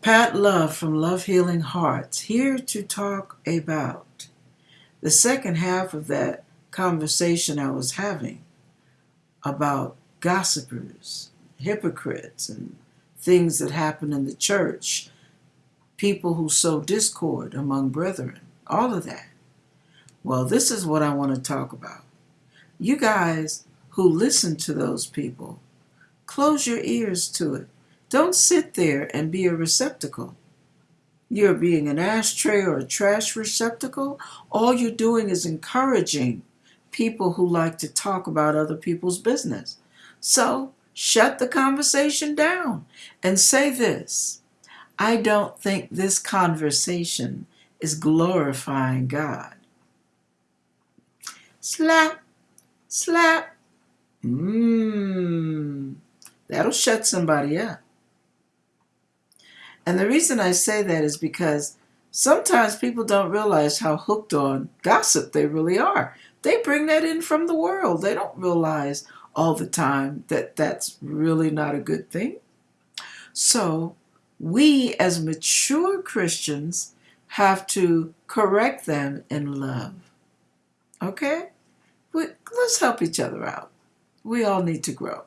Pat Love from Love Healing Hearts here to talk about the second half of that conversation I was having about gossipers, hypocrites, and things that happen in the church, people who sow discord among brethren, all of that. Well, this is what I want to talk about. You guys who listen to those people, close your ears to it. Don't sit there and be a receptacle. You're being an ashtray or a trash receptacle. All you're doing is encouraging people who like to talk about other people's business. So shut the conversation down and say this I don't think this conversation is glorifying God. Slap, slap. Mmm. That'll shut somebody up. And the reason I say that is because sometimes people don't realize how hooked on gossip they really are. They bring that in from the world. They don't realize all the time that that's really not a good thing. So, we as mature Christians have to correct them in love. Okay? We, let's help each other out. We all need to grow.